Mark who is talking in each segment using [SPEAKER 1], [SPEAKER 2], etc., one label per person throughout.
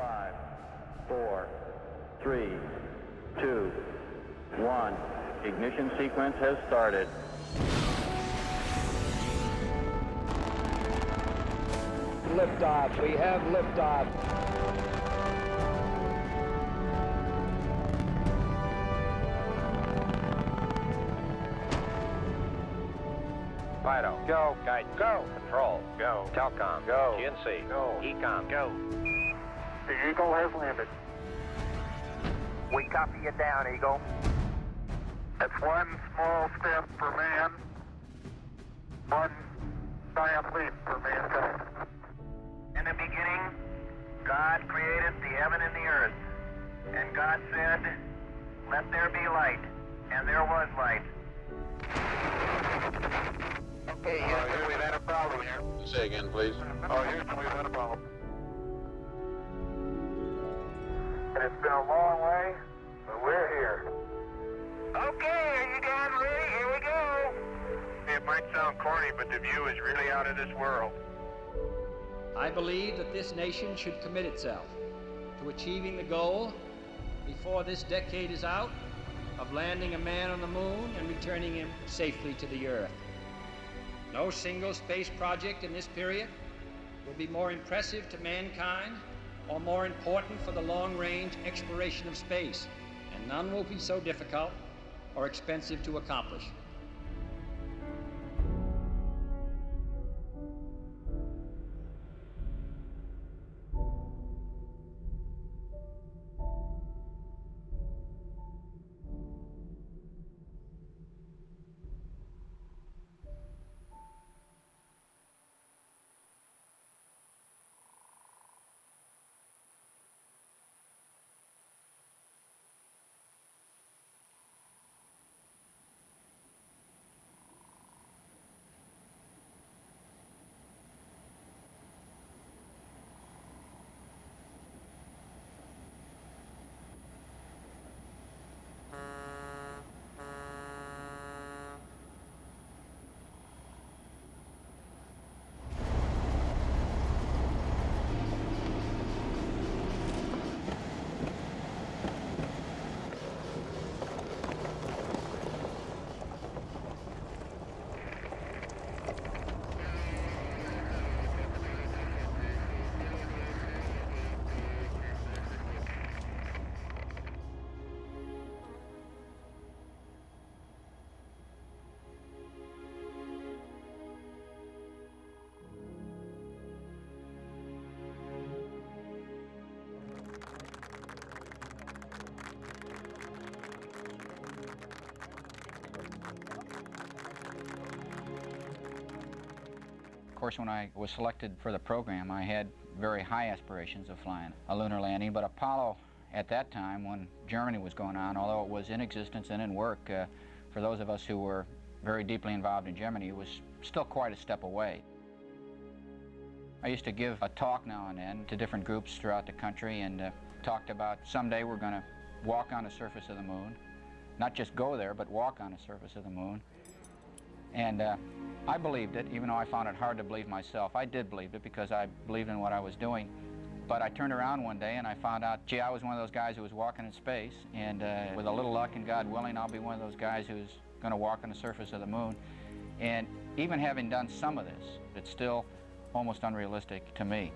[SPEAKER 1] Five, four, three, two, one. Ignition sequence has started.
[SPEAKER 2] Liftoff. We have liftoff.
[SPEAKER 3] Fido. Go. Guidance. Go. Control. Go. Telcom. Go. GNC. Go. EECOM. Go.
[SPEAKER 4] The Eagle has landed. We copy you down, Eagle. It's one small step for man, one giant leap for mankind. In the beginning, God created the heaven and the earth. And God said, Let there be light. And there was light. Okay, Houston, we've had a problem here.
[SPEAKER 5] Say again, please.
[SPEAKER 4] Oh, Houston, we've had a problem. And it's been a long way, but we're here. Okay, are you guys ready? Here we go. It might sound corny, but the view is really out of this world.
[SPEAKER 6] I believe that this nation should commit itself to achieving the goal before this decade is out of landing a man on the moon and returning him safely to the earth. No single space project in this period will be more impressive to mankind or more important for the long range exploration of space, and none will be so difficult or expensive to accomplish.
[SPEAKER 7] Course, when I was selected for the program, I had very high aspirations of flying a lunar landing, but Apollo at that time, when Gemini was going on, although it was in existence and in work, uh, for those of us who were very deeply involved in Gemini, it was still quite a step away. I used to give a talk now and then to different groups throughout the country and uh, talked about someday we're going to walk on the surface of the moon. Not just go there, but walk on the surface of the moon. And uh, I believed it, even though I found it hard to believe myself. I did believe it because I believed in what I was doing. But I turned around one day and I found out, gee, I was one of those guys who was walking in space. And uh, with a little luck and God willing, I'll be one of those guys who's going to walk on the surface of the moon. And even having done some of this, it's still almost unrealistic to me.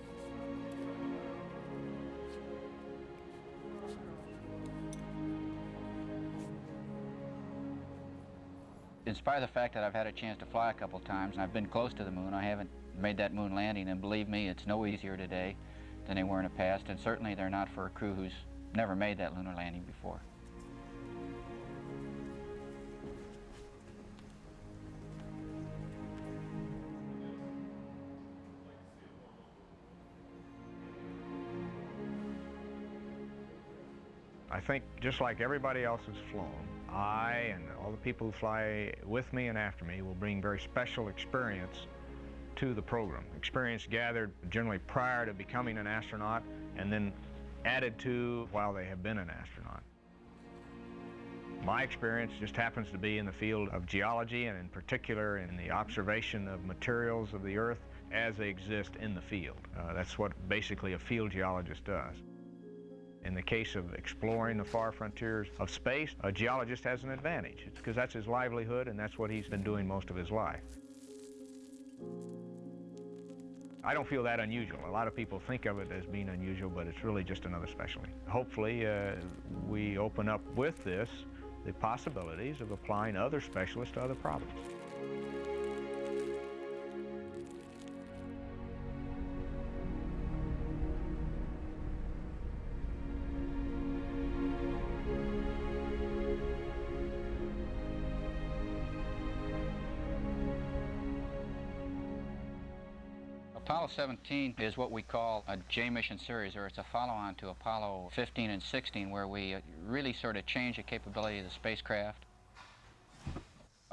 [SPEAKER 7] In spite of the fact that I've had a chance to fly a couple times and I've been close to the moon, I haven't made that moon landing, and believe me, it's no easier today than they were in the past, and certainly they're not for a crew who's never made that lunar landing before.
[SPEAKER 8] I think just like everybody else has flown, I and all the people who fly with me and after me will bring very special experience to the program. Experience gathered generally prior to becoming an astronaut and then added to while they have been an astronaut. My experience just happens to be in the field of geology and in particular in the observation of materials of the earth as they exist in the field. Uh, that's what basically a field geologist does. In the case of exploring the far frontiers of space, a geologist has an advantage. Because that's his livelihood and that's what he's been doing most of his life. I don't feel that unusual. A lot of people think of it as being unusual, but it's really just another specialty. Hopefully, uh, we open up with this the possibilities of applying other specialists to other problems.
[SPEAKER 7] 17 is what we call a J mission series, or it's a follow-on to Apollo 15 and 16, where we uh, really sort of change the capability of the spacecraft.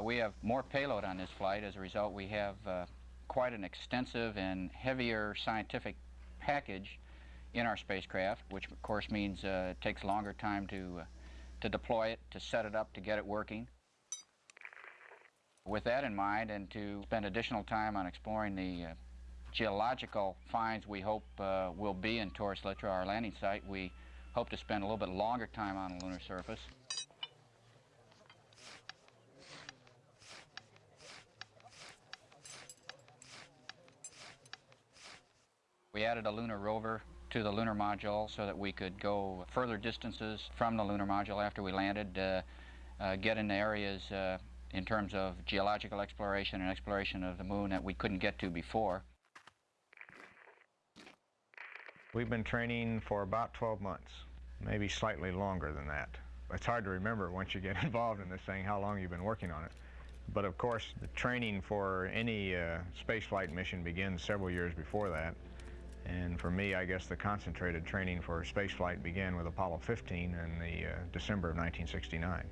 [SPEAKER 7] We have more payload on this flight. As a result, we have uh, quite an extensive and heavier scientific package in our spacecraft, which of course means uh, it takes longer time to, uh, to deploy it, to set it up, to get it working. With that in mind, and to spend additional time on exploring the uh, geological finds we hope uh, will be in Taurus Littrow, our landing site. We hope to spend a little bit longer time on the lunar surface. We added a lunar rover to the lunar module so that we could go further distances from the lunar module after we landed, uh, uh, get in areas uh, in terms of geological exploration and exploration of the moon that we couldn't get to before.
[SPEAKER 8] We've been training for about 12 months, maybe slightly longer than that. It's hard to remember once you get involved in this thing how long you've been working on it. But of course, the training for any uh, spaceflight mission begins several years before that. And for me, I guess the concentrated training for spaceflight began with Apollo 15 in the uh, December of 1969.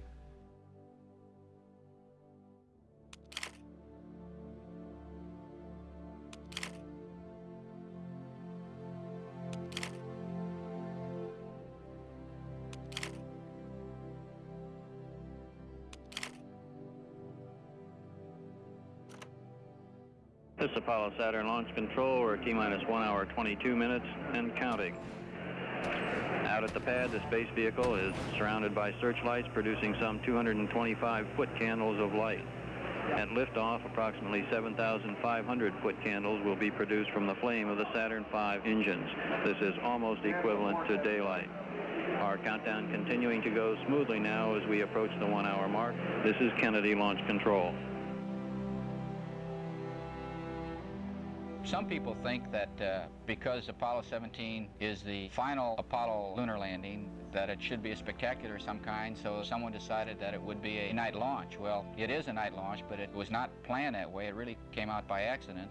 [SPEAKER 1] Saturn Launch Control. We're T-minus 1 hour 22 minutes and counting. Out at the pad, the space vehicle is surrounded by searchlights producing some 225 foot candles of light. At liftoff, approximately 7,500 foot candles will be produced from the flame of the Saturn V engines. This is almost equivalent to daylight. Our countdown continuing to go smoothly now as we approach the one hour mark. This is Kennedy Launch Control.
[SPEAKER 7] Some people think that uh, because Apollo 17 is the final Apollo lunar landing, that it should be a spectacular of some kind, so someone decided that it would be a night launch. Well, it is a night launch, but it was not planned that way. It really came out by accident.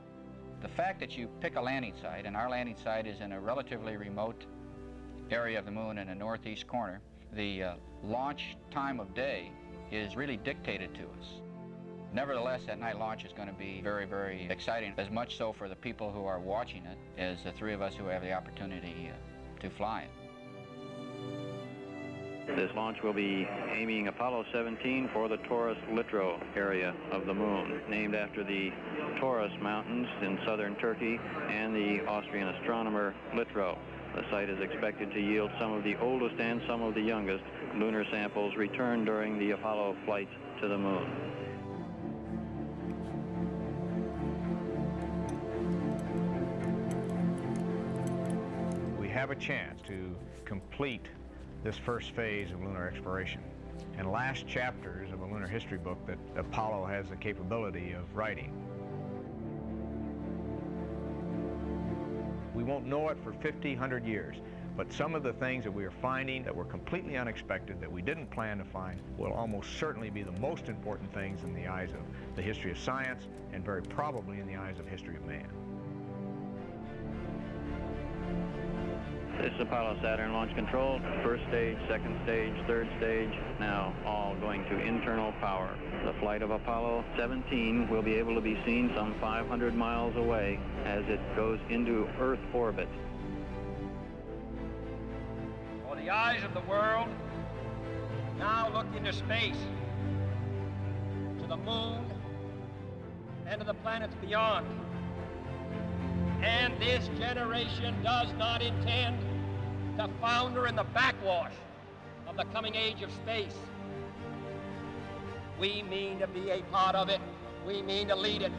[SPEAKER 7] The fact that you pick a landing site, and our landing site is in a relatively remote area of the moon in the northeast corner, the uh, launch time of day is really dictated to us. Nevertheless, that night launch is going to be very, very exciting, as much so for the people who are watching it as the three of us who have the opportunity uh, to fly it.
[SPEAKER 1] This launch will be aiming Apollo 17 for the Taurus Littrow area of the moon, named after the Taurus Mountains in southern Turkey and the Austrian astronomer Littrow. The site is expected to yield some of the oldest and some of the youngest lunar samples returned during the Apollo flights to the moon.
[SPEAKER 8] Have a chance to complete this first phase of lunar exploration and last chapters of a lunar history book that Apollo has the capability of writing. We won't know it for 50, 100 years, but some of the things that we are finding that were completely unexpected, that we didn't plan to find, will almost certainly be the most important things in the eyes of the history of science and very probably in the eyes of history of man.
[SPEAKER 1] This is Apollo Saturn Launch Control. First stage, second stage, third stage, now all going to internal power. The flight of Apollo 17 will be able to be seen some 500 miles away as it goes into Earth orbit.
[SPEAKER 6] For the eyes of the world, now look into space, to the moon, and to the planets beyond. And this generation does not intend to founder in the backwash of the coming age of space. We mean to be a part of it. We mean to lead it.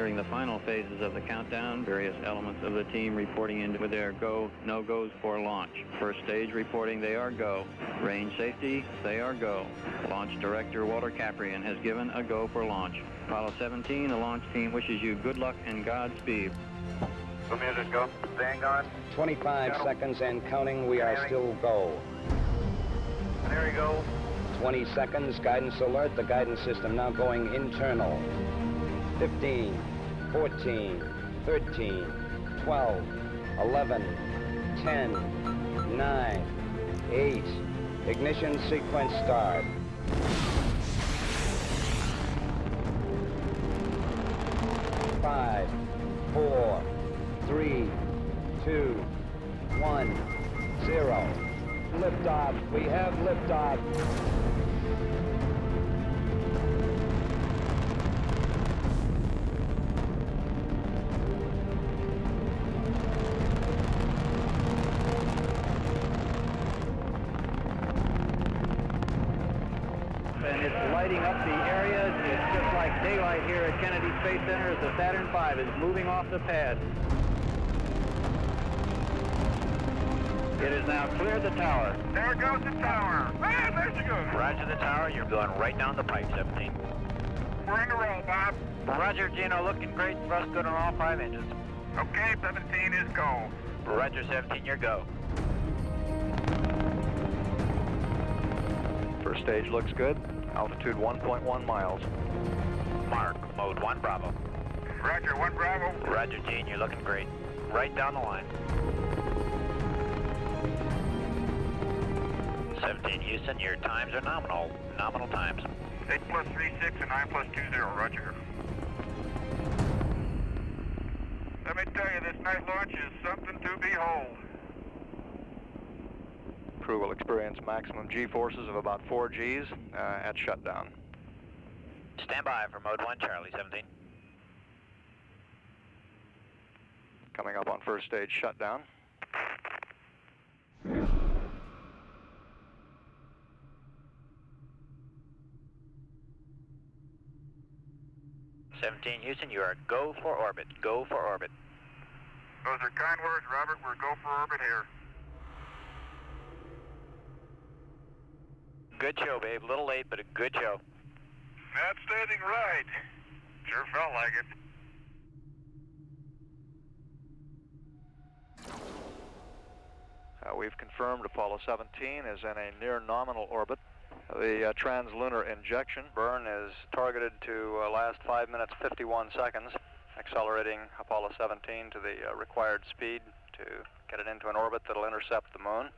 [SPEAKER 1] Entering the final phases of the countdown, various elements of the team reporting in with their go, no-goes for launch. First stage reporting they are go. Range safety, they are go. Launch director Walter Kapryan has given a go for launch. Apollo 17, the launch team wishes you good luck and Godspeed.
[SPEAKER 9] The music go. Vanguard.
[SPEAKER 2] 25 seconds and counting. We are still go.
[SPEAKER 9] There you go.
[SPEAKER 2] 20 seconds. Guidance alert. The guidance system now going internal. 15, 14, 13, 12, 11, 10, 9, 8. Ignition sequence start. Five, four, three, two, one, zero. Liftoff. We have liftoff.
[SPEAKER 1] 5 is moving off the pad. It is now clear the tower.
[SPEAKER 4] There goes the tower. Ah, there she goes.
[SPEAKER 9] Roger the tower. You're going right down the pipe, 17.
[SPEAKER 4] We're in the row, Bob.
[SPEAKER 9] Roger, Gino. Looking great. Thrust good on all five engines.
[SPEAKER 4] Okay, 17 is go.
[SPEAKER 9] Roger, 17. Your go.
[SPEAKER 5] First stage looks good. Altitude 1.1 miles.
[SPEAKER 9] Mark, mode 1, Bravo.
[SPEAKER 4] Roger, 1 Bravo.
[SPEAKER 9] Roger, Gene. You're looking great. Right down the line. 17 Houston, your times are nominal. Nominal times.
[SPEAKER 4] 8 plus 3, 6, and 9 plus 2, 0. Roger. Let me tell you, this night launch is something to behold.
[SPEAKER 5] Crew will experience maximum G-forces of about 4 Gs uh, at shutdown.
[SPEAKER 9] Stand by for mode 1 Charlie, 17.
[SPEAKER 5] Coming up on first stage shutdown.
[SPEAKER 9] Seventeen Houston, you are go for orbit. Go for orbit.
[SPEAKER 4] Those are kind words, Robert. We're go for orbit here.
[SPEAKER 9] Good show, babe. A little late, but a good show.
[SPEAKER 4] Outstanding ride. Sure felt like it.
[SPEAKER 5] Uh, we've confirmed Apollo 17 is in a near nominal orbit. The uh, translunar injection burn is targeted to uh, last 5 minutes 51 seconds, accelerating Apollo 17 to the uh, required speed to get it into an orbit that'll intercept the moon.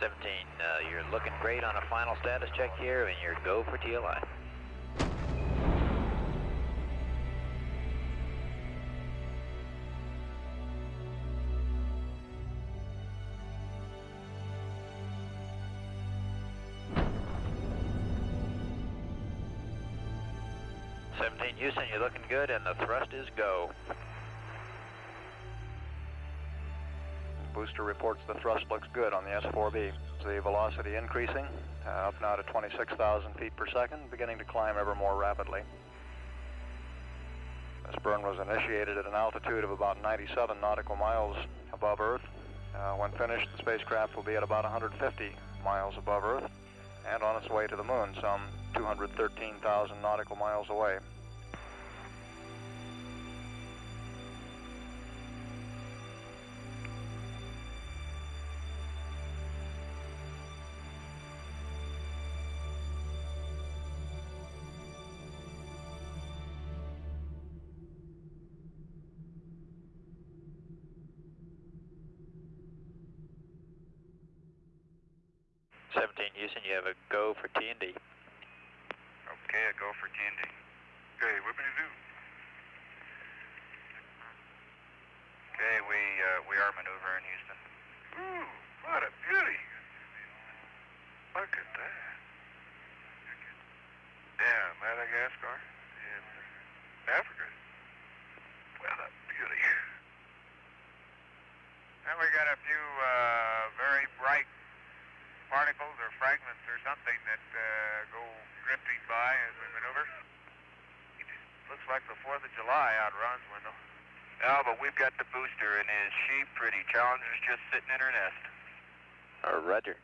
[SPEAKER 9] Seventeen, uh, you're looking great on a final status check here, and you're go for TLI. Houston, you're looking good, and the thrust is go.
[SPEAKER 5] Booster reports the thrust looks good on the S4B. The velocity increasing, uh, up now to 26,000 feet per second, beginning to climb ever more rapidly. This burn was initiated at an altitude of about 97 nautical miles above Earth. Uh, when finished, the spacecraft will be at about 150 miles above Earth and on its way to the moon, some 213,000 nautical miles away.
[SPEAKER 9] Houston, you have a go for TND.
[SPEAKER 4] Okay, a go for TND. Okay, whippity do. Okay, we uh, we are maneuvering Houston. Ooh, what a beauty! Look at that. Damn, Madagascar. By as we maneuver. Looks like the 4th of July out Roswell.
[SPEAKER 3] No, but we've got the booster and is she pretty Challenger's just sitting in her nest. Uh, roger.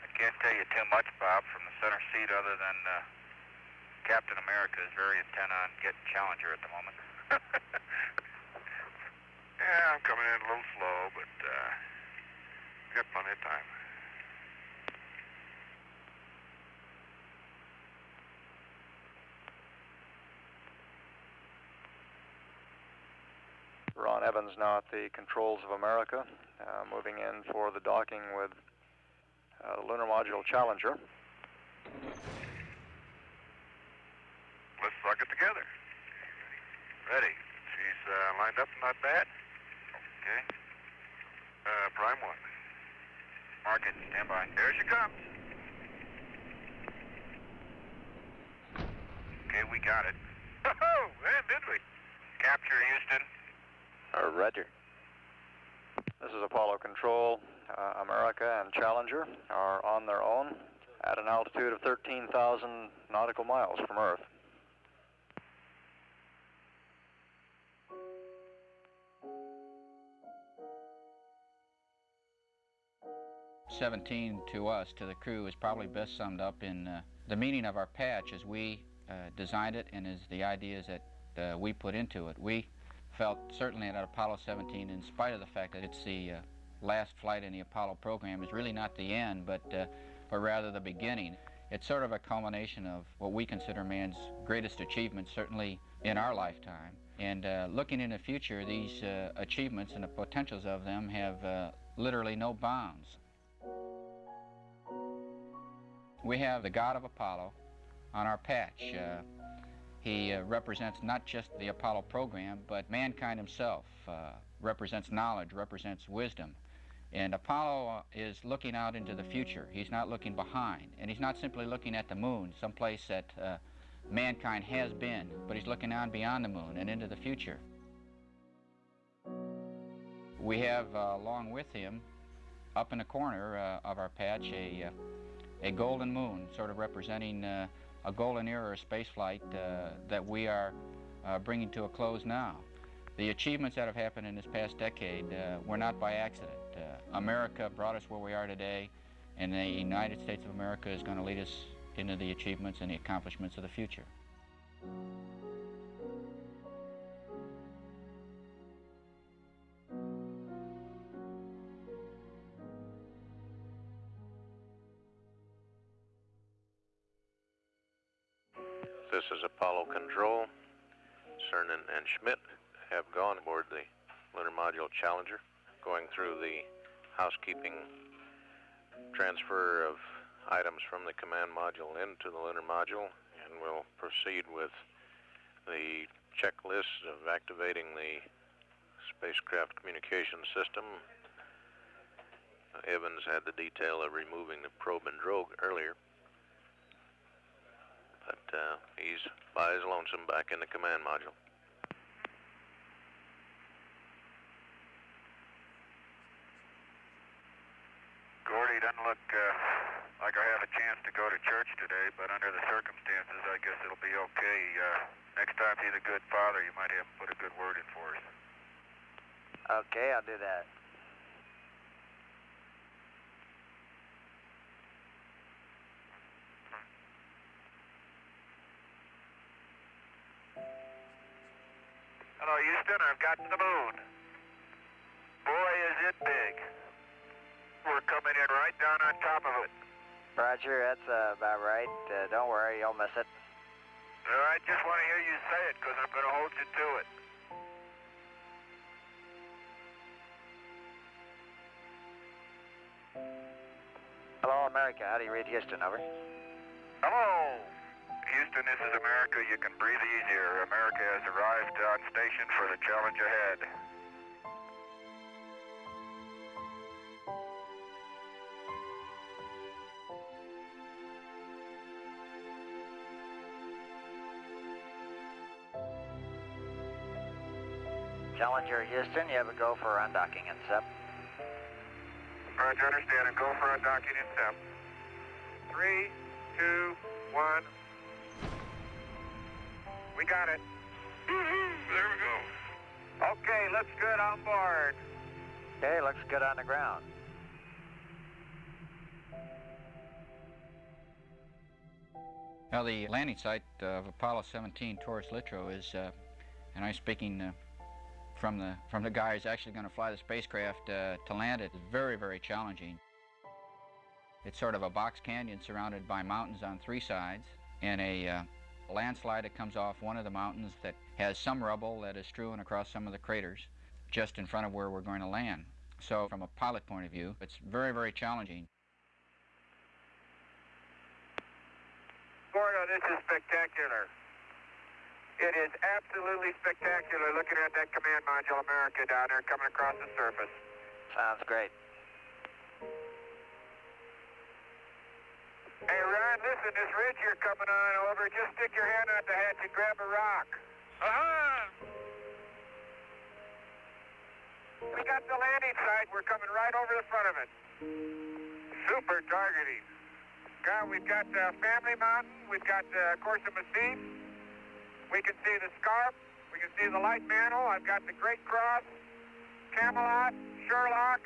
[SPEAKER 3] I can't tell you too much, Bob, from the center seat other than uh, Captain America is very intent on getting Challenger at the moment.
[SPEAKER 4] yeah, I'm coming in a little slow, but uh, got plenty of time.
[SPEAKER 5] Ron Evans now at the controls of America, uh, moving in for the docking with uh, the Lunar Module Challenger.
[SPEAKER 4] Let's suck it together. Ready. She's uh, lined up not bad. Okay. Uh, prime one.
[SPEAKER 3] Mark it. Stand by.
[SPEAKER 4] There she comes.
[SPEAKER 3] Okay, we got it.
[SPEAKER 4] Oh, man, did we?
[SPEAKER 3] Capture Houston. Uh, roger.
[SPEAKER 5] This is Apollo Control. Uh, America and Challenger are on their own at an altitude of 13,000 nautical miles from Earth.
[SPEAKER 7] Seventeen to us, to the crew, is probably best summed up in uh, the meaning of our patch as we uh, designed it and as the ideas that uh, we put into it. We felt certainly that Apollo 17, in spite of the fact that it's the uh, last flight in the Apollo program, is really not the end, but, uh, but rather the beginning. It's sort of a culmination of what we consider man's greatest achievements, certainly in our lifetime. And uh, looking in the future, these achievements and the potentials of them have literally no bounds. We have the God of Apollo on our patch. Uh, he uh, represents not just the Apollo program, but mankind himself, uh, represents knowledge, represents wisdom. And Apollo uh, is looking out into the future. He's not looking behind. And he's not simply looking at the moon, someplace that uh, mankind has been, but he's looking on beyond the moon and into the future. We have, uh, along with him, up in the corner of our patch, a, a golden moon, sort of representing a golden era of spaceflight uh, that we are uh, bringing to a close now. The achievements that have happened in this past decade uh, were not by accident. Uh, America brought us where we are today, and the United States of America is going to lead us into the achievements and the accomplishments of the future.
[SPEAKER 3] Apollo Control. Cernan and Schmitt have gone aboard the Lunar Module Challenger, going through the housekeeping transfer of items from the command module into the lunar module, and we'll proceed with the checklist of activating the spacecraft communication system. Evans had the detail of removing the probe and drogue earlier. But uh, he's by his lonesome back in the command module.
[SPEAKER 4] Gordy doesn't look uh, like I have a chance to go to church today, but under the circumstances, I guess it'll be okay. Uh, next time he's a good father, you might have him put a good word in for us.
[SPEAKER 3] Okay, I'll do that.
[SPEAKER 4] Hello, Houston. I've got the moon. Boy, is it big. We're coming in right down on top of it.
[SPEAKER 3] Roger, that's uh, about right. Uh, don't worry, you'll miss it.
[SPEAKER 4] No, I just want to hear you say it because I'm going to hold you to it.
[SPEAKER 3] Hello, America. How do you read Houston? Over.
[SPEAKER 4] Hello. Houston, this is America. You can breathe easier. America has arrived on station for the challenge ahead.
[SPEAKER 10] Challenger Houston, you have a go for undocking and SEP.
[SPEAKER 11] Roger, understand, A go for undocking and SEP. Three, two, one. We got it. There we go. Okay, looks good on board.
[SPEAKER 10] Okay, looks good on the ground.
[SPEAKER 7] Now, the landing site of Apollo 17 Taurus Littrow is, uh, and I'm speaking uh, from the from the guy who's actually going to fly the spacecraft uh, to land it, is very, very challenging. It's sort of a box canyon surrounded by mountains on three sides, and a uh, landslide that comes off one of the mountains that has some rubble that is strewn across some of the craters just in front of where we're going to land. So, from a pilot point of view, it's very, very challenging.
[SPEAKER 11] Gordo, this is spectacular. It is absolutely spectacular looking at that command module America down there coming across the surface.
[SPEAKER 10] Sounds great.
[SPEAKER 11] Hey, Ron, listen, this ridge you're coming on over, just stick your hand out the hatch and grab a rock. Uh-huh. We got the landing site. We're coming right over the front of it. Super targeting. God, we've got uh, Family Mountain. We've got uh, Corso Massif. We can see the Scarp. We can see the Light Mantle. I've got the Great Cross, Camelot, Sherlock.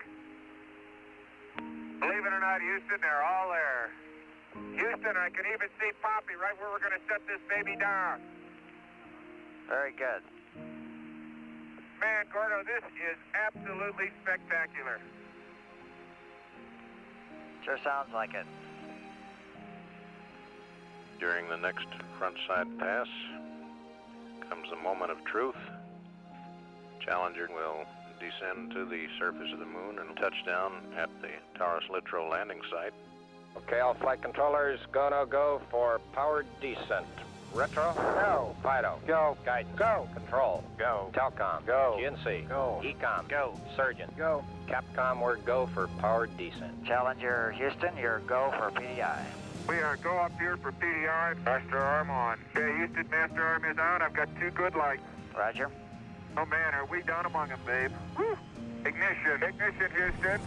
[SPEAKER 11] Believe it or not, Houston, they're all there. Houston, I can even see Poppie right where we're going to set this baby down.
[SPEAKER 10] Very good.
[SPEAKER 11] Man, Gordo, this is absolutely spectacular.
[SPEAKER 10] Sure sounds like it.
[SPEAKER 12] During the next frontside pass comes the moment of truth. Challenger will descend to the surface of the moon and touch down at the Taurus Littrow landing site.
[SPEAKER 13] Okay, all flight controllers, go, no, go for powered descent. Retro? Go. Fido? Go. Guidance? Go. Control? Go. Telcom? Go. GNC? Go. EECOM? Go. Surgeon? Go. Capcom, we're go for powered descent.
[SPEAKER 10] Challenger Houston, your go for PDI.
[SPEAKER 11] We are go up here for PDI. Master arm on. Okay, Houston, master arm is on. I've got two good lights.
[SPEAKER 10] Roger.
[SPEAKER 11] Oh man, are we down among them, babe? Woo. Ignition. Ignition, Houston.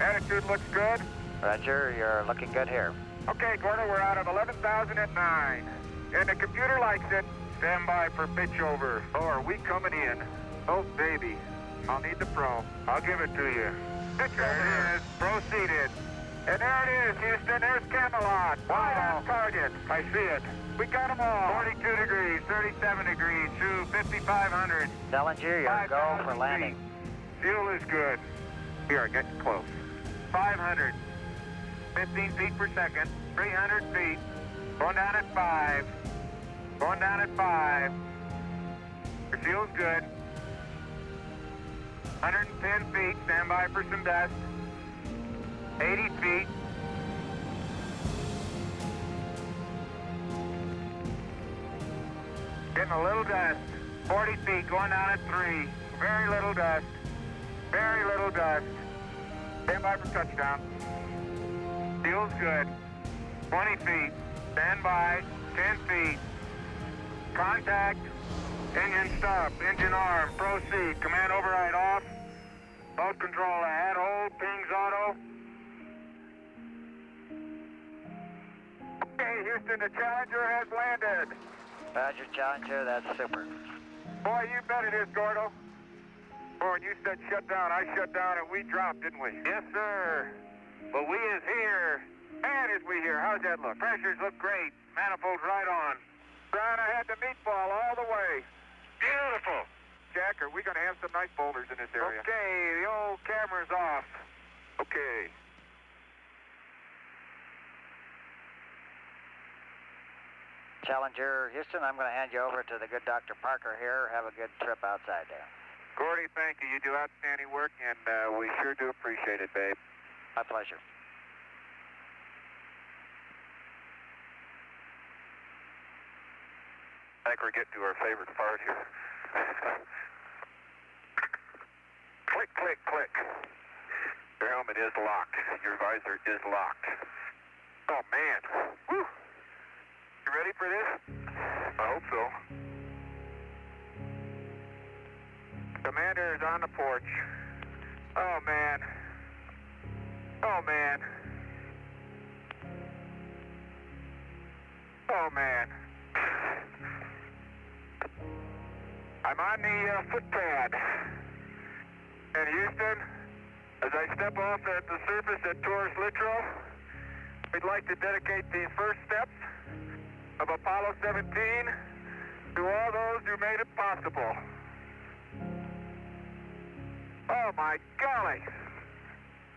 [SPEAKER 11] Attitude looks good.
[SPEAKER 10] Roger, you're looking good here.
[SPEAKER 11] Okay, Gordo, we're out of 11,009. And the computer likes it. Stand by for pitch over. Oh, are we coming in? Oh, baby. I'll need the pro. I'll give it to you. Pitch there it is. Proceeded. And there it is, Houston. There's Camelot. Wide on target. I see it. We got them all. 42 degrees, 37 degrees, to 5,500.
[SPEAKER 10] Challenger, your go for landing.
[SPEAKER 11] Fuel is good. We are getting close. 500. 15 feet per second. 300 feet. Going down at 5. Going down at 5. Your fuel's good. 110 feet. Stand by for some dust. 80 feet. Getting a little dust. 40 feet, going down at 3. Very little dust. Very little dust. Stand by for touchdown. Fuel's good. 20 feet. Stand by. 10 feet. Contact. Engine stop. Engine arm. Proceed. Command override off. Boat control ahead. Hold. Pings auto. Okay, Houston, the Challenger has landed.
[SPEAKER 10] Roger, Challenger, that's super.
[SPEAKER 11] Boy, you bet it is, Gordo. Boy, when you said shut down, I shut down and we dropped, didn't we? Yes, sir. But we is here. Man, is we here. How's that look? Pressures look great. Manifolds right on. Brian, I had the meatball all the way. Beautiful. Jack, are we going to have some nice boulders in this area? Okay, the old camera's off. Okay.
[SPEAKER 10] Challenger Houston, I'm going to hand you over to the good Dr. Parker here. Have a good trip outside there.
[SPEAKER 11] Gordy, thank you. You do outstanding work, and uh, we sure do appreciate it, babe.
[SPEAKER 10] My pleasure.
[SPEAKER 11] I think we're getting to our favorite part here. click, click, click. Your helmet is locked. Your visor is locked. Oh, man. Woo. You ready for this? I hope so. Commander is on the porch. Oh, man. Oh, man. Oh, man. I'm on the uh, footpad. And Houston, as I step off at the surface at Taurus Littrow, we'd like to dedicate the first steps of Apollo 17 to all those who made it possible. Oh my golly!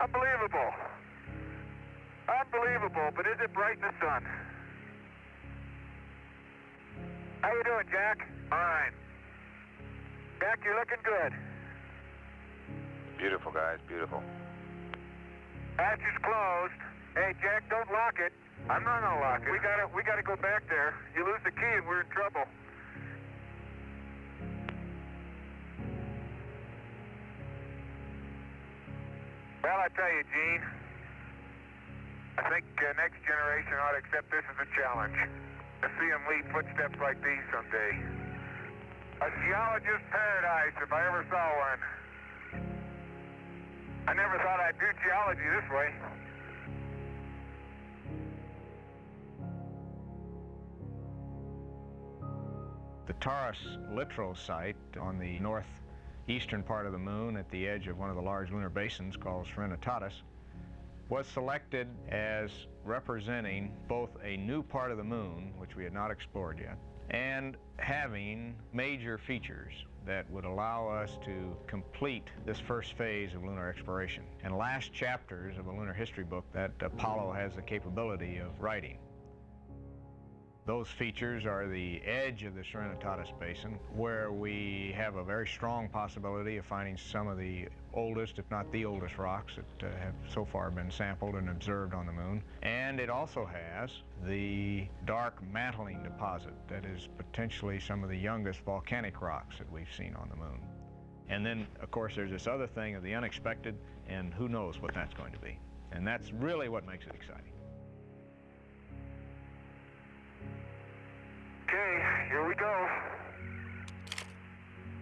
[SPEAKER 11] Unbelievable! Unbelievable, but is it bright in the sun? How you doing, Jack? Fine. Jack, you're looking good.
[SPEAKER 3] Beautiful, guys, beautiful.
[SPEAKER 11] Hatch is closed. Hey, Jack, don't lock it. I'm not gonna lock it. We gotta, we gotta go back there. You lose the key and we're in trouble. Well, I tell you, Gene, I think uh, next generation ought to accept this as a challenge. To see them leave footsteps like these someday. A geologist's paradise, if I ever saw one. I never thought I'd do geology this way.
[SPEAKER 8] The Taurus Littrow site on the northeastern part of the moon at the edge of one of the large lunar basins called Serenitatis was selected as representing both a new part of the moon, which we had not explored yet, and having major features that would allow us to complete this first phase of lunar exploration and last chapters of a lunar history book that Apollo has the capability of writing. Those features are the edge of the Serenitatis Basin, where we have a very strong possibility of finding some of the oldest, if not the oldest, rocks that uh, have so far been sampled and observed on the moon. And it also has the dark mantling deposit that is potentially some of the youngest volcanic rocks that we've seen on the moon. And then, of course, there's this other thing of the unexpected, and who knows what that's going to be. And that's really what makes it exciting.
[SPEAKER 11] Okay, here we go.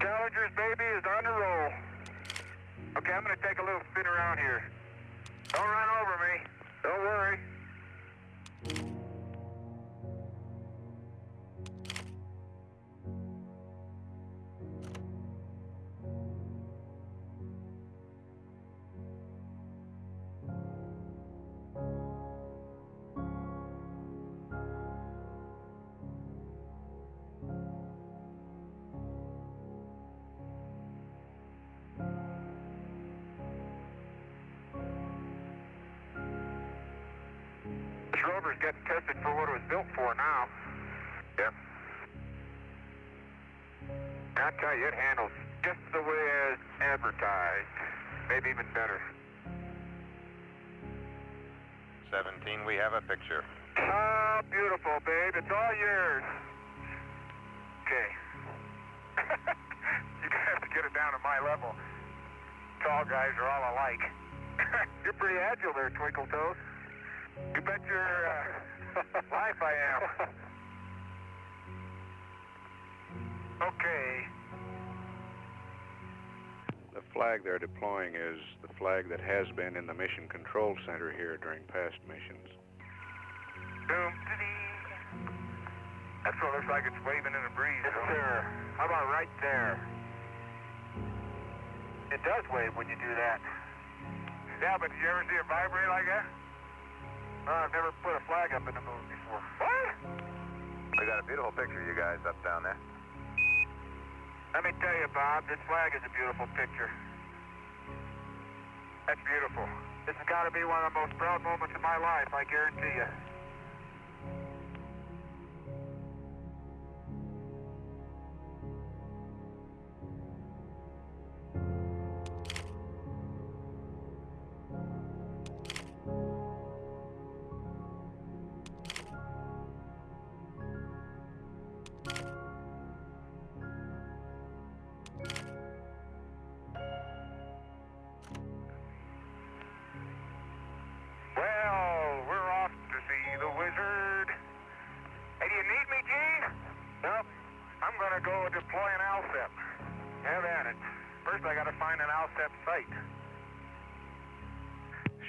[SPEAKER 11] Challenger's baby is on the roll. Okay, I'm gonna take a little spin around here. Don't run over me. Don't worry. Rover's getting tested for what it was built for now. Yep. I tell you, it handles just the way as advertised. Maybe even better.
[SPEAKER 3] 17, we have a picture.
[SPEAKER 11] Oh, beautiful, babe. It's all yours. Okay. you have to get it down to my level. Tall guys are all alike. You're pretty agile there, Twinkle Toes. You bet your uh, life I am. okay.
[SPEAKER 3] The flag they're deploying is the flag that has been in the Mission Control Center here during past missions.
[SPEAKER 11] Boom. That's what looks like it's waving in the breeze. Yes, sir. How about right there? It does wave when you do that. Yeah, but did you ever see it vibrate like that? Oh, I've never put a flag up in the moon before. What?
[SPEAKER 3] We got a beautiful picture of you guys up down there.
[SPEAKER 11] Let me tell you, Bob, this flag is a beautiful picture. That's beautiful. This has got to be one of the most proud moments of my life, I guarantee you.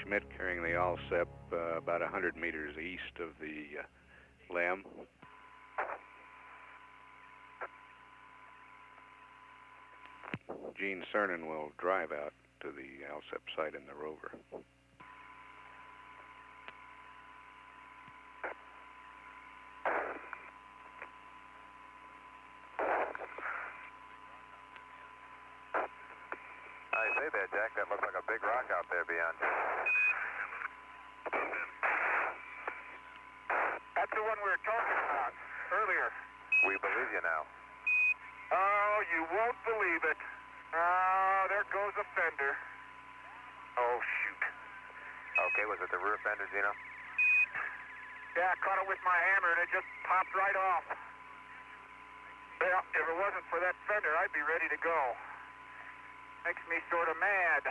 [SPEAKER 3] Schmitt carrying the ALSEP uh, about 100 meters east of the uh, LEM. Gene Cernan will drive out to the ALSEP site in the rover.
[SPEAKER 14] I say there, Jack, that looks like a big rock out there beyond you.
[SPEAKER 4] That's the one we were talking about earlier.
[SPEAKER 14] We believe you now.
[SPEAKER 4] Oh, you won't believe it. Oh, there goes a fender. Oh, shoot.
[SPEAKER 14] The?
[SPEAKER 4] Yeah, I caught it with my hammer and it just popped right off. Well, if it wasn't for that fender, I'd be ready to go. Makes me sort of mad.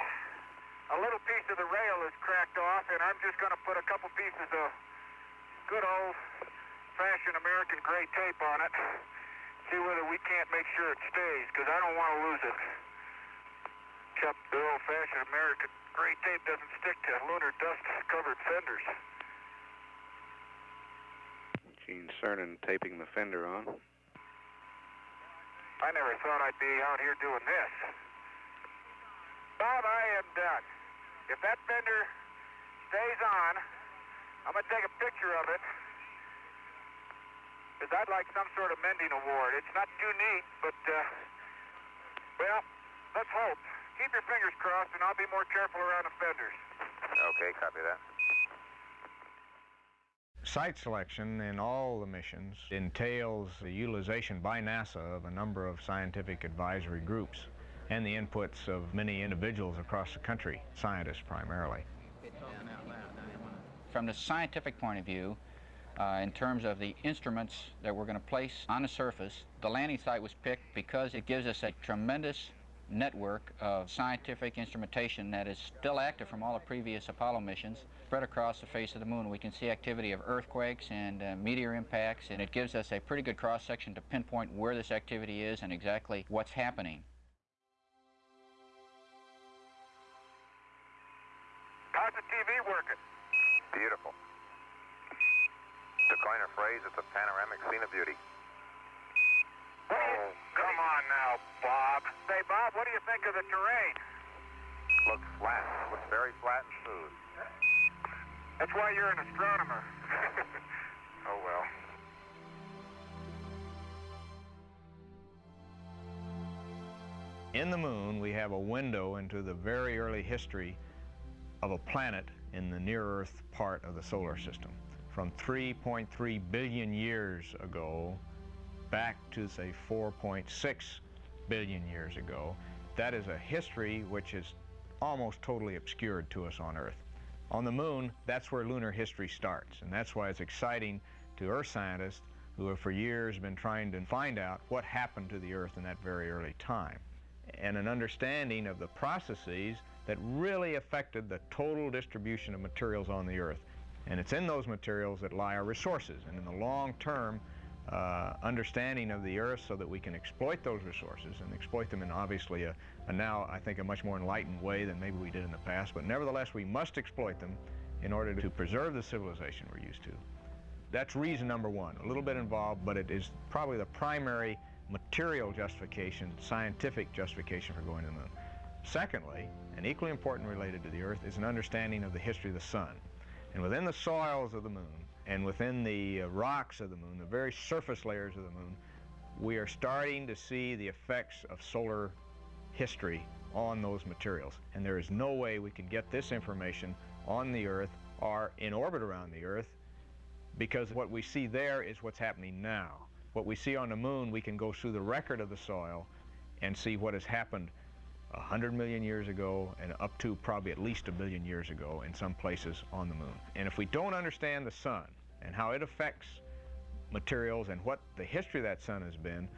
[SPEAKER 4] A little piece of the rail is cracked off, and I'm just going to put a couple pieces of good old-fashioned American gray tape on it. See whether we can't make sure it stays, because I don't want to lose it. The old-fashioned American gray tape doesn't stick to lunar dust-covered fenders.
[SPEAKER 3] Gene Cernan taping the fender on.
[SPEAKER 4] I never thought I'd be out here doing this. Bob, I am done. If that fender stays on, I'm going to take a picture of it. Because I'd like some sort of mending award. It's not too neat, but, uh, well, let's hope. Keep your fingers crossed, and I'll be more careful around the fenders.
[SPEAKER 14] Okay, copy that.
[SPEAKER 8] Site selection in all the missions entails the utilization by NASA of a number of scientific advisory groups and the inputs of many individuals across the country, scientists primarily.
[SPEAKER 7] From the scientific point of view, uh, in terms of the instruments that we're going to place on the surface, the landing site was picked because it gives us a tremendous network of scientific instrumentation that is still active from all the previous Apollo missions spread across the face of the moon. We can see activity of earthquakes and uh, meteor impacts, and it gives us a pretty good cross-section to pinpoint where this activity is and exactly what's happening.
[SPEAKER 4] How's the TV working?
[SPEAKER 14] Beautiful. To coin a phrase, it's a panoramic scene of beauty.
[SPEAKER 4] Come on now, Bob. Say, Bob, what do you think of the terrain?
[SPEAKER 14] Looks flat. Looks very flat and smooth.
[SPEAKER 4] That's why you're an astronomer. oh, well.
[SPEAKER 8] In the moon, we have a window into the very early history of a planet in the near-Earth part of the solar system. From 3.3 billion years ago back to, say, 4.6 billion years ago, that is a history which is almost totally obscured to us on Earth. On the moon, that's where lunar history starts, and that's why it's exciting to Earth scientists who have for years been trying to find out what happened to the Earth in that very early time, and an understanding of the processes that really affected the total distribution of materials on the Earth. And it's in those materials that lie our resources, and in the long term, uh, understanding of the Earth so that we can exploit those resources and exploit them in obviously a, a now, I think, a much more enlightened way than maybe we did in the past. But nevertheless, we must exploit them in order to preserve the civilization we're used to. That's reason number one. A little bit involved, but it is probably the primary material justification, scientific justification for going to the moon. Secondly, and equally important related to the Earth, is an understanding of the history of the sun. And within the soils of the moon, and within the uh, rocks of the moon, the very surface layers of the moon, we are starting to see the effects of solar history on those materials. And there is no way we can get this information on the Earth or in orbit around the Earth because what we see there is what's happening now. What we see on the moon, we can go through the record of the soil and see what has happened 100 million years ago and up to probably at least a billion years ago in some places on the moon. And if we don't understand the sun and how it affects materials and what the history of that sun has been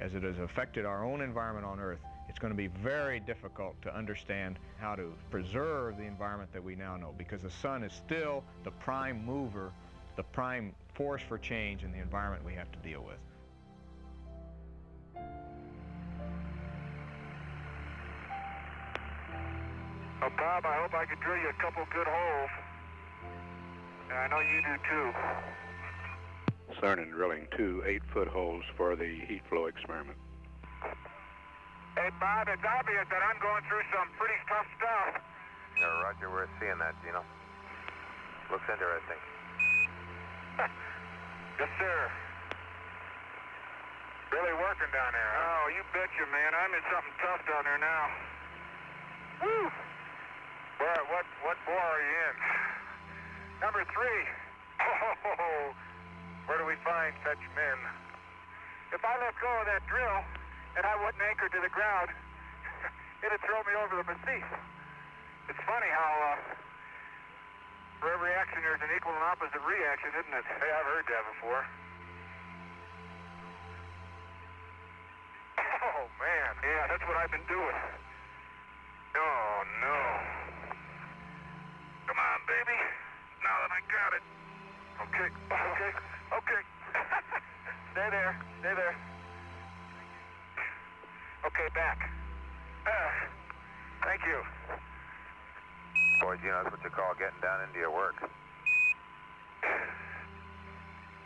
[SPEAKER 8] as it has affected our own environment on Earth, it's going to be very difficult to understand how to preserve the environment that we now know because the sun is still the prime mover, the prime force for change in the environment we have to deal with.
[SPEAKER 4] Well, Bob, I hope I can drill you a couple good holes. And I know you do too.
[SPEAKER 3] Cernan drilling two eight-foot holes for the heat flow experiment.
[SPEAKER 4] Hey, Bob, it's obvious that I'm going through some pretty tough stuff.
[SPEAKER 14] Yeah, roger, we're seeing that, Gino. Looks interesting.
[SPEAKER 4] yes, sir. Really working down there, huh? Oh, you betcha, man. I'm in something tough down there now. Woo! Where, what, what bore are you in? Number three. Oh, where do we find such men? If I let go of that drill and I wouldn't anchor to the ground, it'd throw me over the massif. It's funny how uh, for every action there's an equal and opposite reaction, isn't it? Hey, I've heard that before. Oh, man. Yeah, that's what I've been doing. Oh, no. Come on, baby. I got it. Okay, okay, okay. Stay there, stay there. Okay, back. Uh, thank you.
[SPEAKER 14] Boy, Gino, that's what you call getting down into your work.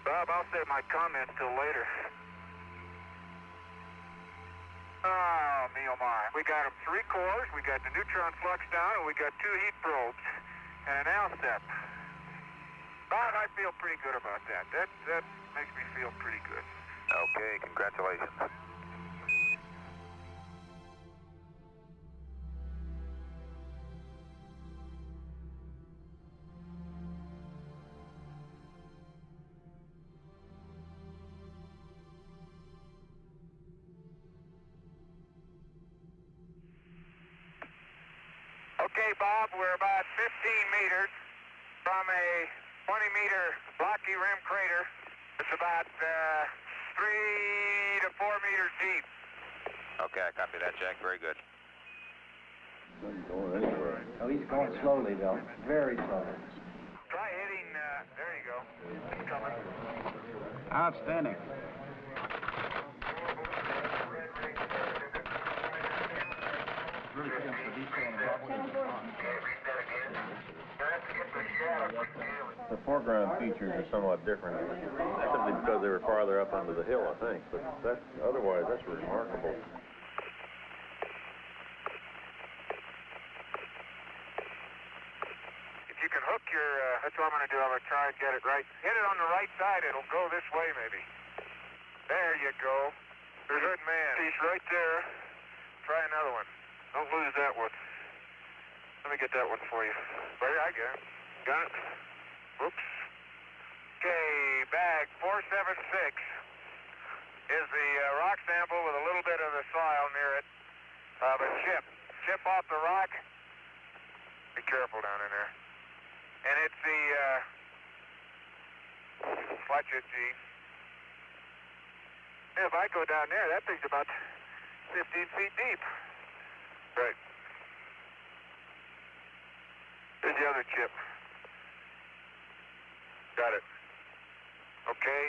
[SPEAKER 4] Bob, I'll save my comments till later. Oh, me oh my. We got them three cores, we got the neutron flux down, and we got two heat probes and an ALSEP. Bob, I feel pretty good about that. That that makes me feel pretty good.
[SPEAKER 14] Okay, congratulations.
[SPEAKER 4] Okay, Bob, we're about 15 meters from a 20 meter blocky rim crater. It's about uh, three to four meters deep.
[SPEAKER 14] Okay, I copy that, Jack. Very good.
[SPEAKER 15] Oh, he's going slowly, though. Very slowly.
[SPEAKER 4] Try hitting, uh, there you go. It's coming.
[SPEAKER 15] Outstanding.
[SPEAKER 16] The foreground features are somewhat different, simply because they were farther up under the hill, I think. But that's otherwise, that's remarkable.
[SPEAKER 4] If you can hook your, uh, that's what I'm going to do. I'm going to try and get it right. Hit it on the right side. It'll go this way, maybe. There you go. There's good man. Piece right there. Try another one. Don't lose that one. Let me get that one for you. Right, I got it. Got it. Whoops. Okay, bag 476 is the uh, rock sample with a little bit of the soil near it. Uh, but chip. Chip off the rock. Be careful down in there. And it's the, uh, watch it, if I go down there, that thing's about 15 feet deep. Right. The other chip. Got it. Okay.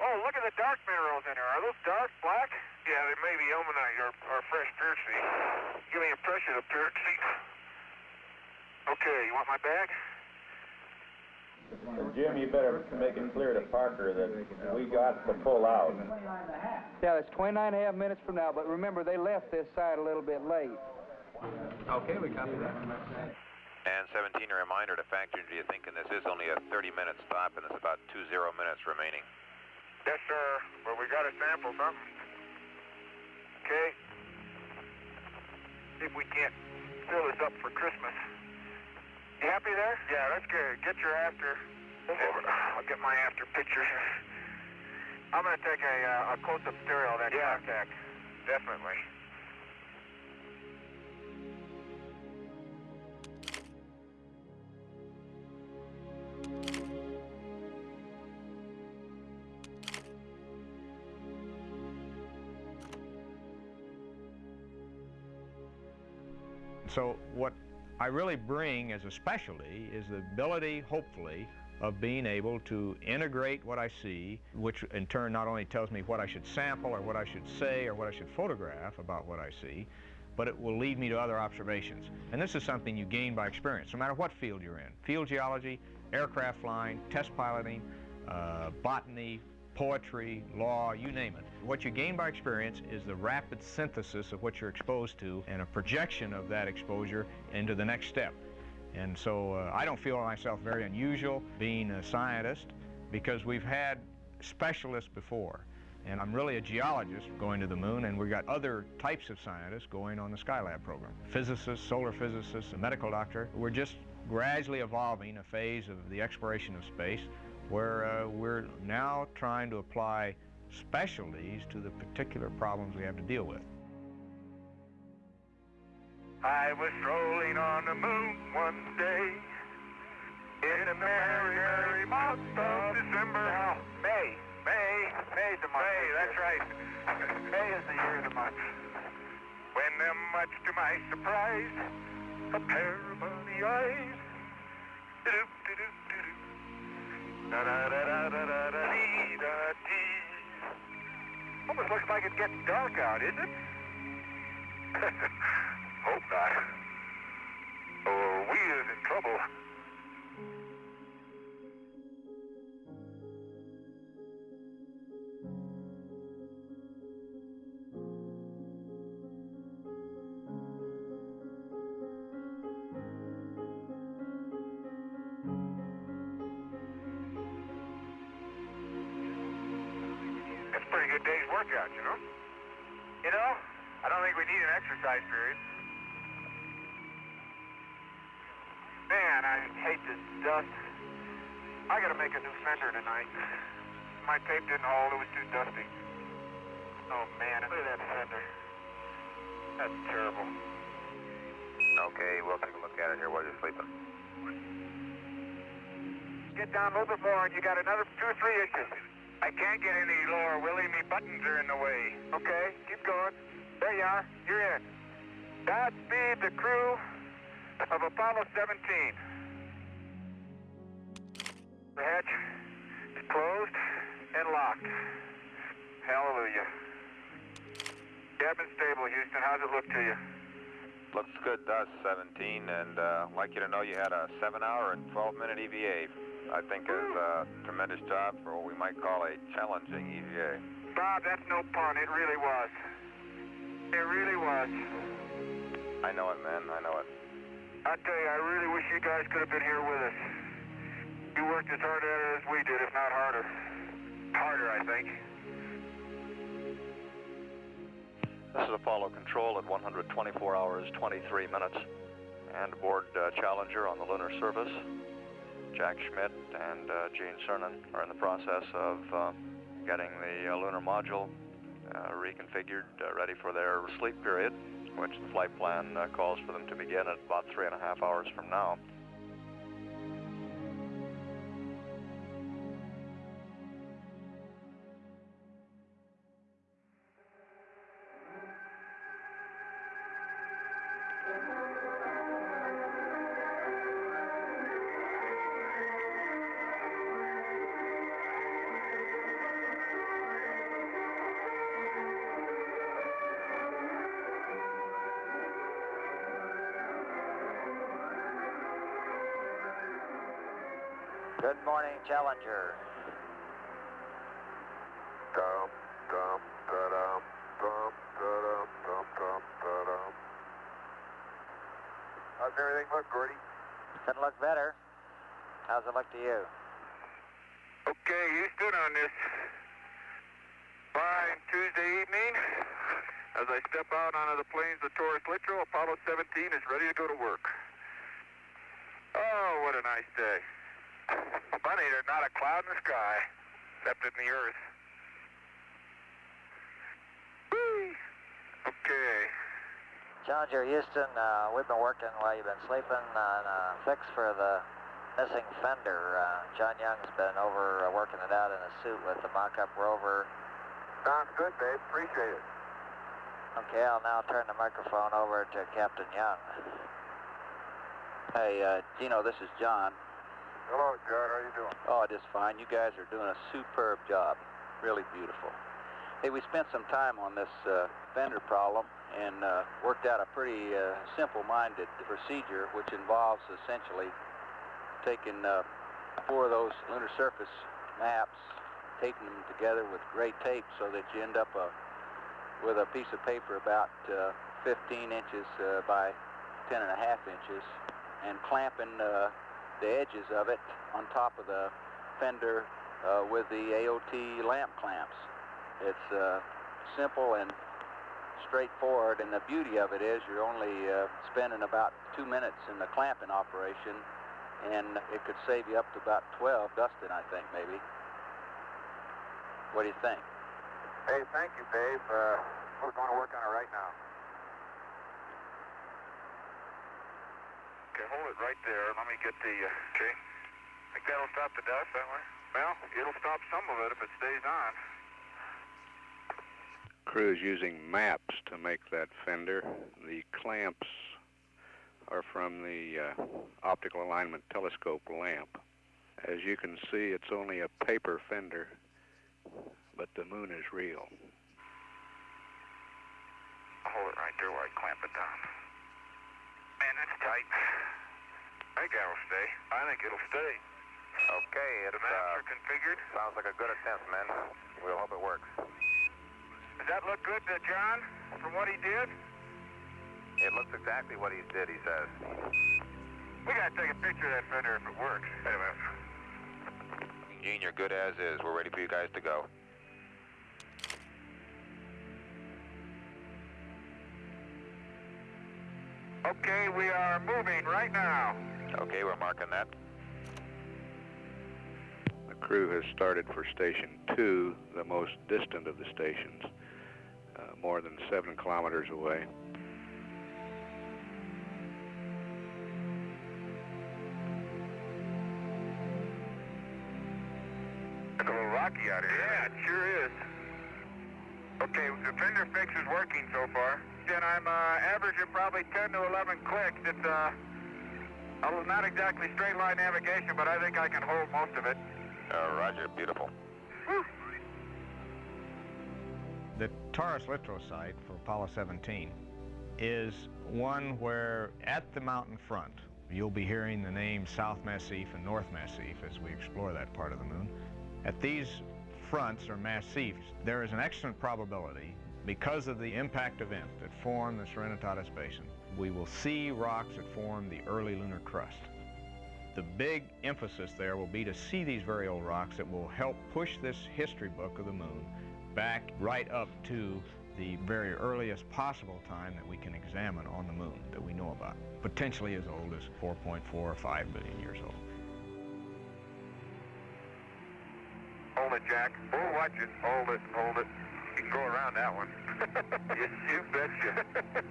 [SPEAKER 4] Oh, look at the dark minerals in there. Are those dark black? Yeah, they may be ilmenite or, or fresh piercite. Give me a pressure of piercite. Okay, you want my bag?
[SPEAKER 16] Jim, you better make it clear to Parker that we got to pull out.
[SPEAKER 15] Yeah, it's 29 and a half minutes from now, but remember, they left this side a little bit late.
[SPEAKER 16] Okay, we copy that.
[SPEAKER 3] And 17, a reminder to factor into your thinking this is only a 30-minute stop, and there's about two zero minutes remaining.
[SPEAKER 4] Yes, sir. Well, we got to sample something. Okay. See if we can't fill this up for Christmas. You happy there? Yeah, that's good. Get your after. Over. I'll get my after picture. I'm going to take a, uh, a close-up stereo of that yeah. contact. Definitely.
[SPEAKER 8] So what I really bring as a specialty is the ability, hopefully, of being able to integrate what I see, which in turn not only tells me what I should sample or what I should say or what I should photograph about what I see, but it will lead me to other observations. And this is something you gain by experience, no matter what field you're in. Field geology, aircraft flying, test piloting, uh, botany, poetry, law, you name it. What you gain by experience is the rapid synthesis of what you're exposed to and a projection of that exposure into the next step. And so uh, I don't feel myself very unusual being a scientist because we've had specialists before. And I'm really a geologist going to the moon, and we've got other types of scientists going on the Skylab program. Physicists, solar physicists, a medical doctor. We're just gradually evolving a phase of the exploration of space where uh, we're now trying to apply specialties to the particular problems we have to deal with.
[SPEAKER 4] I was strolling on the moon one day in a merry, merry month of December. Now, May. May. May's the month. May, that's right. May is the year of the month. When, uh, much to my surprise, a pair of bunny eyes. Almost looks like it's getting dark out, isn't it? Hope not. Or we is in trouble. Pretty good day's workout, you know? You know, I don't think we need an exercise period. Man, I hate this dust. I gotta make a new fender tonight. My tape didn't hold, it was too dusty. Oh man, look at that fender. That's terrible.
[SPEAKER 14] Okay, we'll take a look at it here while you're sleeping.
[SPEAKER 4] Get down a little bit more and you got another two or three inches. I can't get any lower, Willie. Me buttons are in the way. Okay, keep going. There you are. You're in. Godspeed the crew of Apollo 17. The hatch is closed and locked. Hallelujah. Cabin stable, Houston. How's it look to you?
[SPEAKER 14] Looks good to us, 17, and uh, like you to know you had a 7-hour and 12-minute EVA. I think is a tremendous job for what we might call a challenging EVA.
[SPEAKER 4] Bob, that's no pun. It really was. It really was.
[SPEAKER 14] I know it, man. I know it.
[SPEAKER 4] I tell you, I really wish you guys could have been here with us. You worked as hard at it as we did, if not harder. Harder, I think.
[SPEAKER 5] This is Apollo Control at 124 hours, 23 minutes. And aboard uh, Challenger on the lunar surface, Jack Schmitt and uh, Gene Cernan are in the process of uh, getting the uh, lunar module uh, reconfigured, uh, ready for their sleep period, which the flight plan uh, calls for them to begin at about three and a half hours from now.
[SPEAKER 10] Challenger.
[SPEAKER 4] Dum, dum, da-dum, dum, da-dum, dum, dum, da-dum. How's everything look, Gordy?
[SPEAKER 10] Couldn't look better. How's it look to you?
[SPEAKER 4] Okay, Houston, on this fine Tuesday evening, as I step out onto the plains of Taurus Littrow, Apollo 17 is ready to go to work. Oh, what a nice day. Funny, there's not a cloud in the sky, except in the earth. Whee! Okay.
[SPEAKER 10] Challenger Houston, uh, we've been working while you've been sleeping on a fix for the missing fender. Uh, John Young's been over uh, working it out in a suit with the mock-up rover.
[SPEAKER 4] Sounds good, babe. Appreciate it.
[SPEAKER 10] Okay, I'll now turn the microphone over to Captain Young.
[SPEAKER 17] Hey, uh, Gino, this is John.
[SPEAKER 4] Hello, John. How are you doing?
[SPEAKER 17] Oh, just fine. You guys are doing a superb job. Really beautiful. Hey, we spent some time on this uh, fender problem, and uh, worked out a pretty uh, simple-minded procedure, which involves essentially taking uh, four of those lunar surface maps, taping them together with gray tape so that you end up uh, with a piece of paper about uh, 15 inches by 10 and a half inches and clamping the edges of it on top of the fender uh, with the AOT lamp clamps. It's uh, simple and straightforward, and the beauty of it is you're only uh, spending about two minutes in the clamping operation, and it could save you up to about 12 dusting, I think, maybe. What do you think?
[SPEAKER 18] Hey, thank you, Dave. Uh, we're going to work on it right now.
[SPEAKER 4] Okay, hold it right there. Let me get the, uh, okay. Think that'll stop the dust that way? Well, it'll stop some of it if it stays on.
[SPEAKER 3] Crew is using maps to make that fender. The clamps are from the uh, optical alignment telescope lamp. As you can see, it's only a paper fender, but the moon is real.
[SPEAKER 4] Hold it right there while I clamp it down. Man, that's tight. I think that'll stay. I think it'll stay.
[SPEAKER 14] Okay, it's,
[SPEAKER 4] The maps
[SPEAKER 14] uh,
[SPEAKER 4] are configured.
[SPEAKER 14] sounds like a good attempt, men. We'll hope it works.
[SPEAKER 4] Does that look good to John from what he did?
[SPEAKER 14] It looks exactly what he did, he says.
[SPEAKER 4] We gotta take a picture of that fender if it works. Wait a minute.
[SPEAKER 14] Gene, you're good as is. We're ready for you guys to go.
[SPEAKER 4] Okay, we are moving right now.
[SPEAKER 14] Okay, we're marking that.
[SPEAKER 3] The crew has started for Station 2, the most distant of the stations, uh, more than seven kilometers away.
[SPEAKER 4] It's a little rocky out here. Yeah, it sure is. Okay, the fender fix is working so far. And I'm uh, averaging probably 10 to 11 clicks. It's uh, not exactly straight line navigation, but I think I can hold most of it.
[SPEAKER 14] Uh, roger, beautiful.
[SPEAKER 8] The Taurus Littrow site for Apollo 17 is one where at the mountain front, you'll be hearing the names South Massif and North Massif as we explore that part of the moon. At these fronts or massifs, there is an excellent probability because of the impact event that formed the Serenitatis Basin, we will see rocks that form the early lunar crust. The big emphasis there will be to see these very old rocks that will help push this history book of the moon back right up to the very earliest possible time that we can examine on the moon that we know about, potentially as old as 4.4 or 5 billion years old.
[SPEAKER 4] Hold it, Jack. Oh, watch it. Hold it, hold it. You can go around that one. yes, you betcha.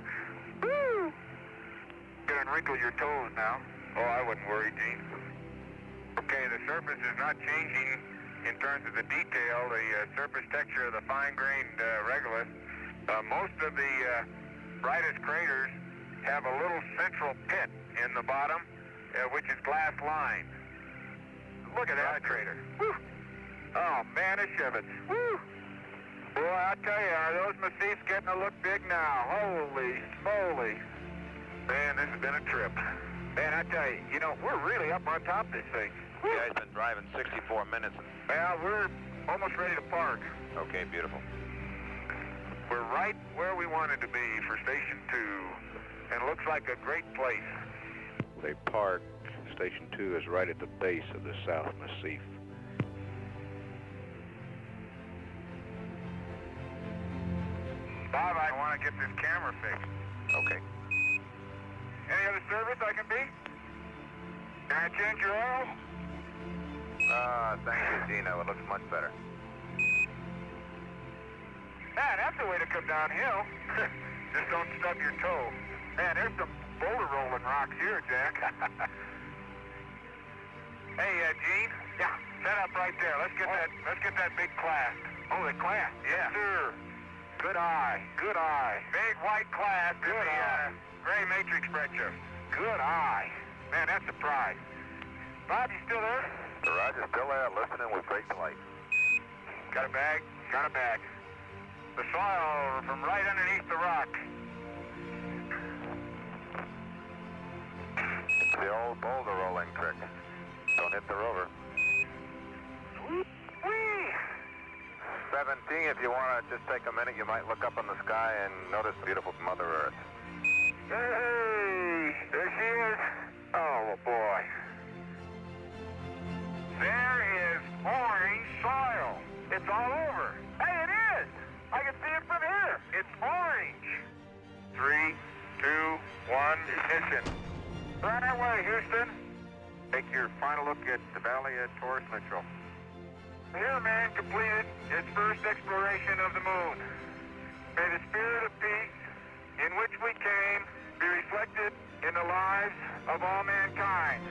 [SPEAKER 4] Woo! Gonna wrinkle your toes now. Oh, I wouldn't worry, Gene. Okay, the surface is not changing in terms of the detail, the uh, surface texture of the fine-grained uh, regolith. Uh, most of the uh, brightest craters have a little central pit in the bottom, uh, which is glass lined. Look at that crater. Woo! Oh, man, it's Shivets. Woo! Boy, I tell you, are those massifs getting to look big now? Holy smoly. Man, this has been a trip. Man, I tell you, you know, we're really up on top of this thing.
[SPEAKER 14] You guys been driving 64 minutes.
[SPEAKER 4] Well, we're almost ready to park.
[SPEAKER 14] Okay, beautiful.
[SPEAKER 4] We're right where we wanted to be for Station 2, and looks like a great place.
[SPEAKER 3] They parked. Station 2 is right at the base of the South Massif.
[SPEAKER 4] Bob, I want to get this camera fixed.
[SPEAKER 14] Okay.
[SPEAKER 4] Any other service I can be? Can I change your oil?
[SPEAKER 14] Ah, thank you, Dino. It looks much better.
[SPEAKER 4] Man, that's the way to come downhill. Just don't stub your toe. Man, there's some boulder rolling rocks here, Jack. hey, uh, Gene. Yeah. Set up right there. Let's get that. Let's get that big clast. Oh, the clast. Yeah. Yes, sir. Good eye. Good eye. Big white clast good in the uh, eye. Uh, gray matrix spreadshirt. Good eye. Man, that's a prize. Bob, you still there?
[SPEAKER 14] The Roger, still there, listening with great delight.
[SPEAKER 4] Got a bag? Got a bag. The soil from right underneath the rock.
[SPEAKER 14] It's the old boulder rolling trick. Don't hit the rover. 17, if you want to just take a minute, you might look up in the sky and notice beautiful Mother Earth.
[SPEAKER 4] Hey, there she is. Oh, boy. There is orange soil. It's all over. Hey, it is. I can see it from here. It's orange.
[SPEAKER 14] Three, two, one, ignition.
[SPEAKER 4] Right away, Houston.
[SPEAKER 14] Take your final look at the Valley of Taurus Littrow.
[SPEAKER 4] Here, man completed its first exploration of the moon. May the spirit of peace in which we came be reflected in the lives of all mankind.